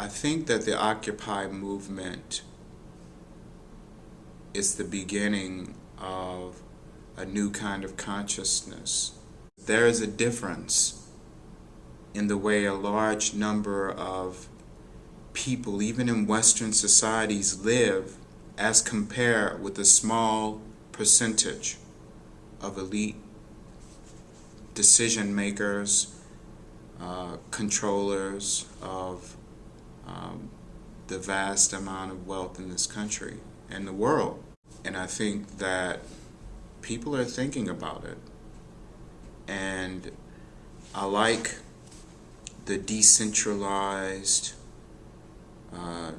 I think that the Occupy movement is the beginning of a new kind of consciousness. There is a difference in the way a large number of people, even in Western societies, live as compared with a small percentage of elite decision makers, uh, controllers of um, the vast amount of wealth in this country and the world. And I think that people are thinking about it. And I like the decentralized uh,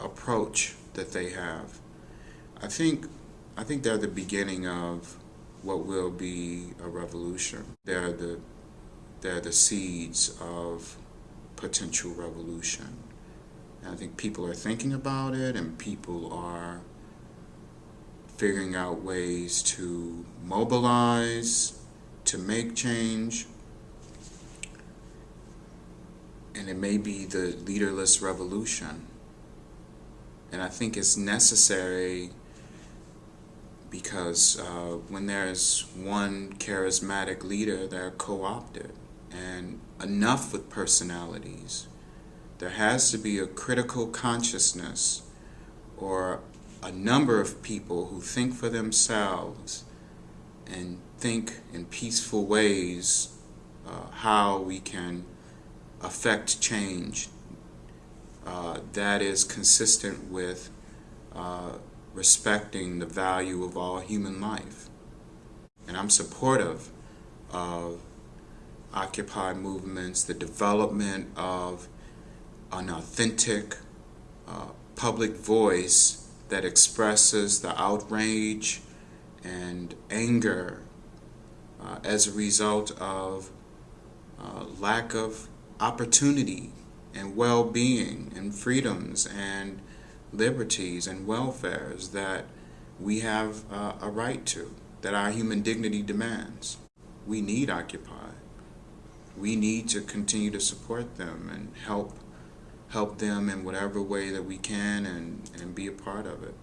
approach that they have. I think I think they're the beginning of what will be a revolution. They're the they're the seeds of potential revolution. And I think people are thinking about it and people are figuring out ways to mobilize, to make change. And it may be the leaderless revolution. And I think it's necessary because uh, when there's one charismatic leader, they're co-opted. And enough with personalities. There has to be a critical consciousness or a number of people who think for themselves and think in peaceful ways uh, how we can affect change uh, that is consistent with uh, respecting the value of all human life. And I'm supportive of Occupy movements, the development of an authentic uh, public voice that expresses the outrage and anger uh, as a result of uh, lack of opportunity and well-being and freedoms and liberties and welfares that we have uh, a right to, that our human dignity demands. We need Occupy we need to continue to support them and help help them in whatever way that we can and, and be a part of it.